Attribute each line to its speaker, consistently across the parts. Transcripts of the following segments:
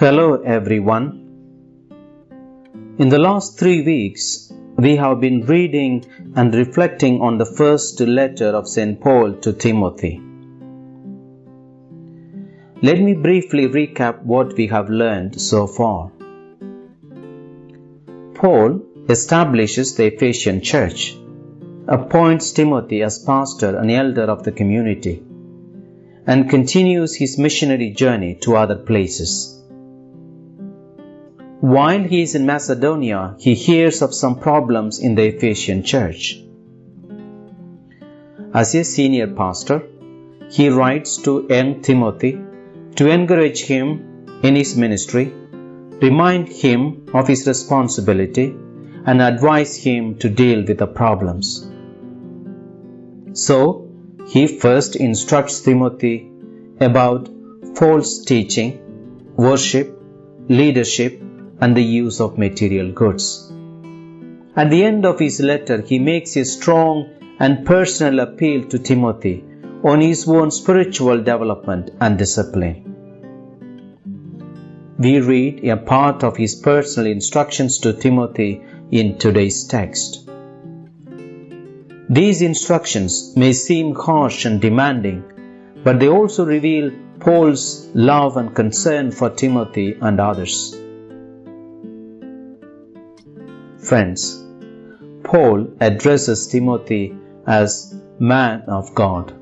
Speaker 1: Hello, everyone. In the last three weeks, we have been reading and reflecting on the first letter of St. Paul to Timothy. Let me briefly recap what we have learned so far. Paul establishes the Ephesian church, appoints Timothy as pastor and elder of the community, and continues his missionary journey to other places. While he is in Macedonia, he hears of some problems in the Ephesian church. As a senior pastor, he writes to young Timothy to encourage him in his ministry, remind him of his responsibility, and advise him to deal with the problems. So, he first instructs Timothy about false teaching, worship, leadership, and the use of material goods. At the end of his letter, he makes a strong and personal appeal to Timothy on his own spiritual development and discipline. We read a part of his personal instructions to Timothy in today's text. These instructions may seem harsh and demanding, but they also reveal Paul's love and concern for Timothy and others. Friends, Paul addresses Timothy as man of God.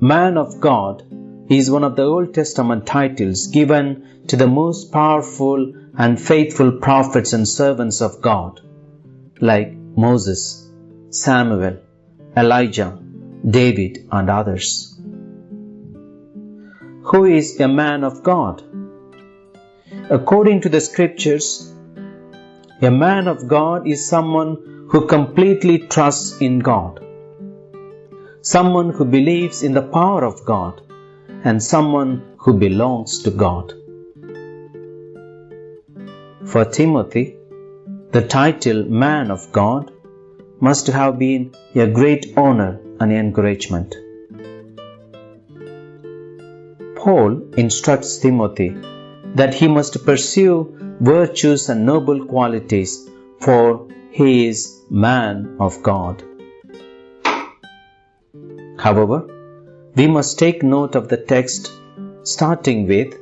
Speaker 1: Man of God is one of the Old Testament titles given to the most powerful and faithful prophets and servants of God, like Moses, Samuel, Elijah, David, and others. Who is a man of God? According to the scriptures, a man of God is someone who completely trusts in God, someone who believes in the power of God, and someone who belongs to God. For Timothy, the title Man of God must have been a great honor and encouragement. Paul instructs Timothy that he must pursue virtues and noble qualities, for he is man of God. However, we must take note of the text starting with,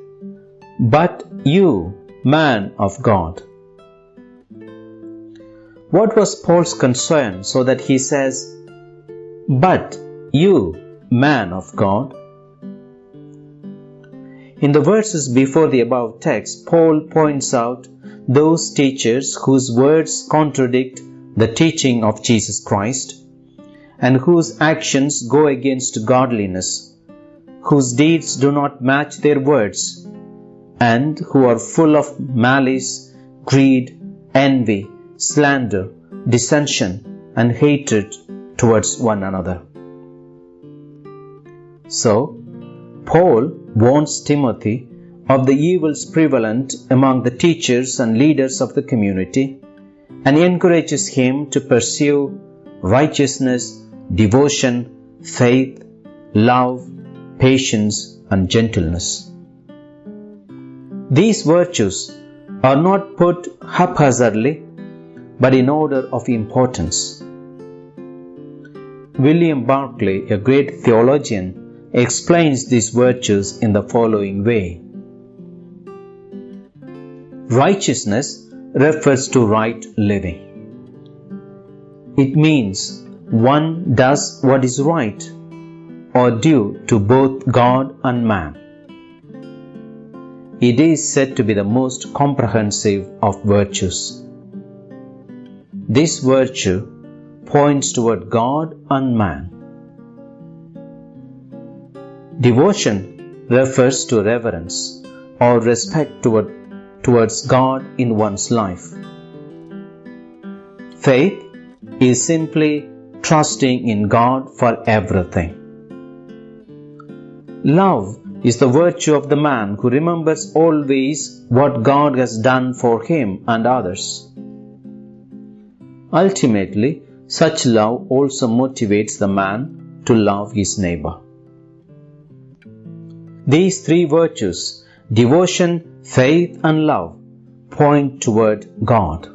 Speaker 1: But you, man of God. What was Paul's concern so that he says, But you, man of God? In the verses before the above text, Paul points out those teachers whose words contradict the teaching of Jesus Christ and whose actions go against godliness, whose deeds do not match their words, and who are full of malice, greed, envy, slander, dissension, and hatred towards one another. So, Paul warns Timothy of the evils prevalent among the teachers and leaders of the community and encourages him to pursue righteousness, devotion, faith, love, patience, and gentleness. These virtues are not put haphazardly but in order of importance. William Barclay, a great theologian, explains these virtues in the following way. Righteousness refers to right living. It means one does what is right or due to both God and man. It is said to be the most comprehensive of virtues. This virtue points toward God and man. Devotion refers to reverence or respect toward, towards God in one's life. Faith is simply trusting in God for everything. Love is the virtue of the man who remembers always what God has done for him and others. Ultimately, such love also motivates the man to love his neighbor. These three virtues devotion, faith, and love point toward God.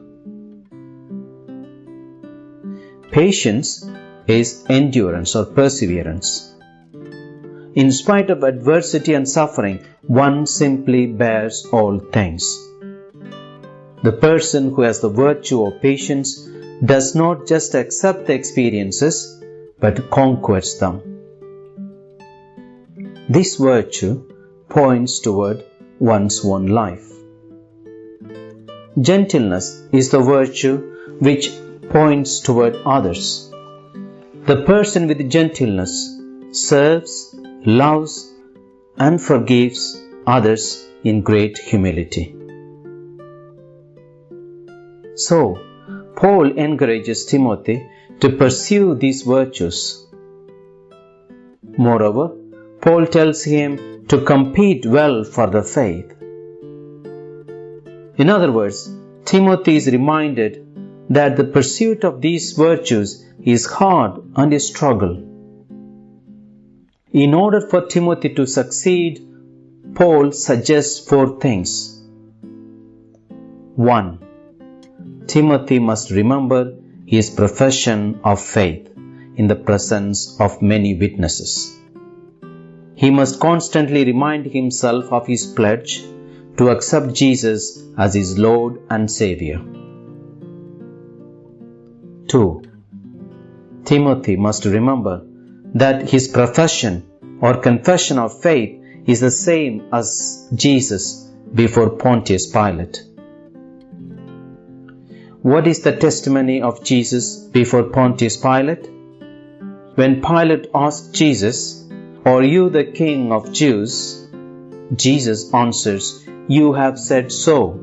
Speaker 1: Patience is endurance or perseverance. In spite of adversity and suffering, one simply bears all things. The person who has the virtue of patience does not just accept the experiences but conquers them. This virtue points toward one's own life. Gentleness is the virtue which points toward others. The person with gentleness serves, loves, and forgives others in great humility. So, Paul encourages Timothy to pursue these virtues. Moreover, Paul tells him to compete well for the faith. In other words, Timothy is reminded that the pursuit of these virtues is hard and a struggle. In order for Timothy to succeed, Paul suggests four things. 1. Timothy must remember his profession of faith in the presence of many witnesses. He must constantly remind himself of his pledge to accept Jesus as his Lord and Savior. 2. Timothy must remember that his profession or confession of faith is the same as Jesus before Pontius Pilate. What is the testimony of Jesus before Pontius Pilate? When Pilate asked Jesus, Are you the king of Jews? Jesus answers, You have said so.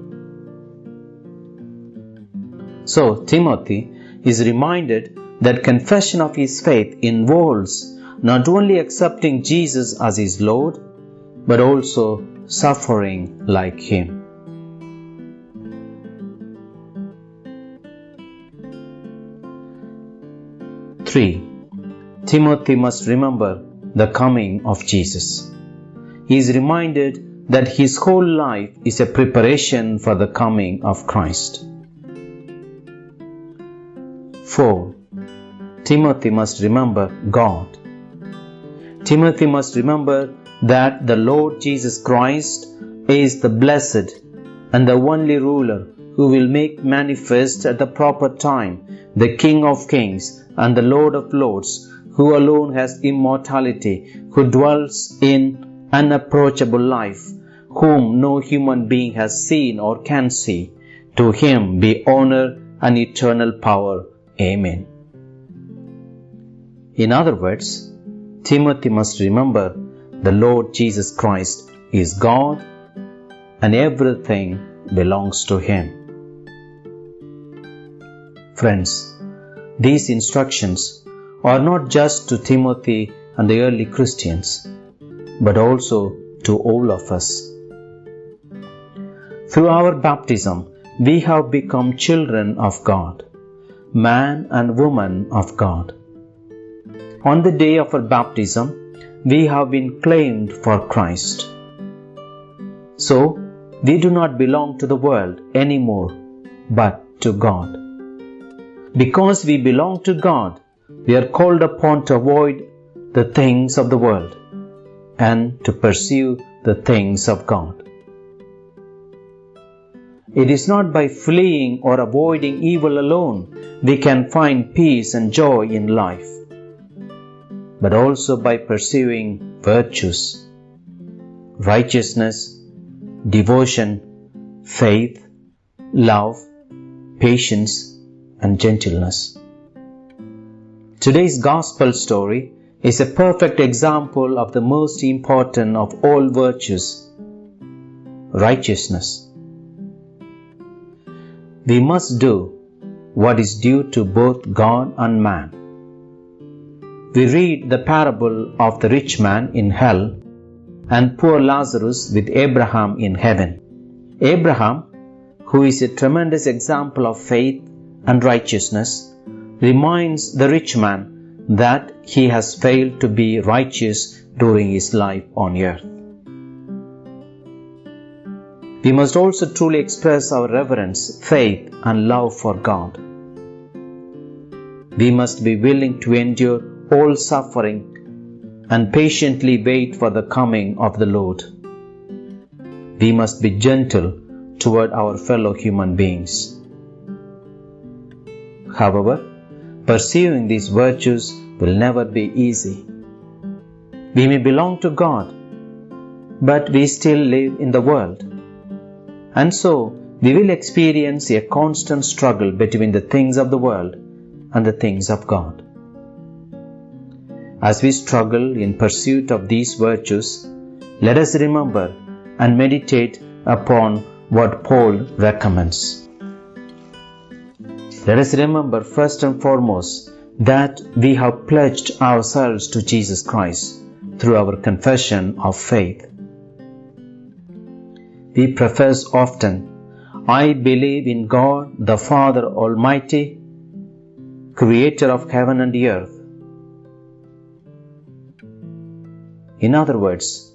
Speaker 1: So, Timothy is reminded that confession of his faith involves not only accepting Jesus as his Lord, but also suffering like him. Three, Timothy must remember the coming of Jesus. He is reminded that his whole life is a preparation for the coming of Christ. 4. Timothy must remember God. Timothy must remember that the Lord Jesus Christ is the blessed and the only ruler who will make manifest at the proper time the King of kings and the Lord of lords, who alone has immortality, who dwells in unapproachable life, whom no human being has seen or can see. To him be honor and eternal power. Amen. In other words, Timothy must remember the Lord Jesus Christ is God and everything belongs to Him. Friends, these instructions are not just to Timothy and the early Christians, but also to all of us. Through our baptism, we have become children of God, man and woman of God. On the day of our baptism, we have been claimed for Christ. So, we do not belong to the world anymore, but to God. Because we belong to God, we are called upon to avoid the things of the world and to pursue the things of God. It is not by fleeing or avoiding evil alone we can find peace and joy in life, but also by pursuing virtues, righteousness, devotion, faith, love, patience, and gentleness. Today's gospel story is a perfect example of the most important of all virtues righteousness. We must do what is due to both God and man. We read the parable of the rich man in hell and poor Lazarus with Abraham in heaven. Abraham, who is a tremendous example of faith and righteousness, reminds the rich man that he has failed to be righteous during his life on earth. we must also truly express our reverence, faith, and love for God. We must be willing to endure all suffering and patiently wait for the coming of the Lord. We must be gentle toward our fellow human beings. However, pursuing these virtues will never be easy. We may belong to God, but we still live in the world. And so, we will experience a constant struggle between the things of the world and the things of God. As we struggle in pursuit of these virtues, let us remember and meditate upon what Paul recommends. Let us remember first and foremost that we have pledged ourselves to Jesus Christ through our confession of faith. We profess often, I believe in God the Father Almighty, creator of heaven and earth. In other words,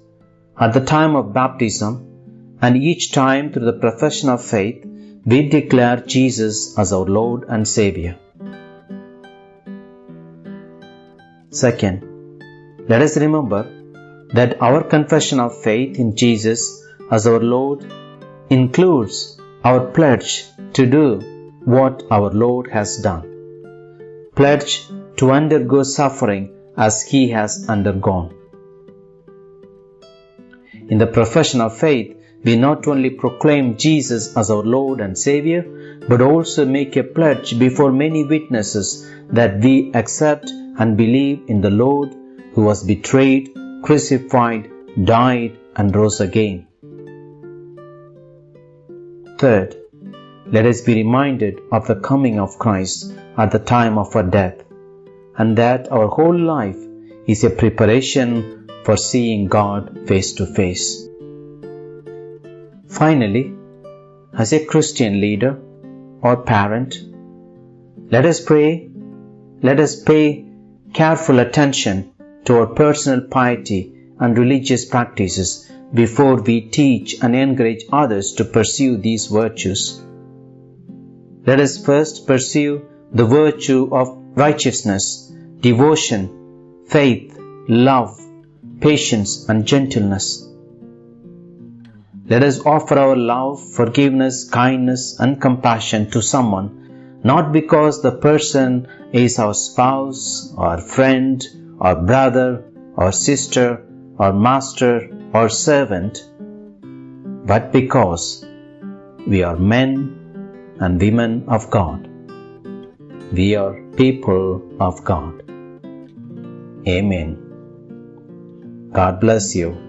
Speaker 1: at the time of baptism and each time through the profession of faith, we declare Jesus as our Lord and Savior. Second, let us remember that our confession of faith in Jesus as our Lord includes our pledge to do what our Lord has done. Pledge to undergo suffering as He has undergone. In the profession of faith, we not only proclaim Jesus as our Lord and Savior, but also make a pledge before many witnesses that we accept and believe in the Lord who was betrayed, crucified, died, and rose again. Third, let us be reminded of the coming of Christ at the time of our death, and that our whole life is a preparation for seeing God face to face. Finally, as a Christian leader or parent, let us pray, let us pay careful attention to our personal piety and religious practices before we teach and encourage others to pursue these virtues. Let us first pursue the virtue of righteousness, devotion, faith, love, patience, and gentleness. Let us offer our love, forgiveness, kindness, and compassion to someone, not because the person is our spouse, or friend, or brother, or sister, or master, or servant, but because we are men and women of God. We are people of God. Amen. God bless you.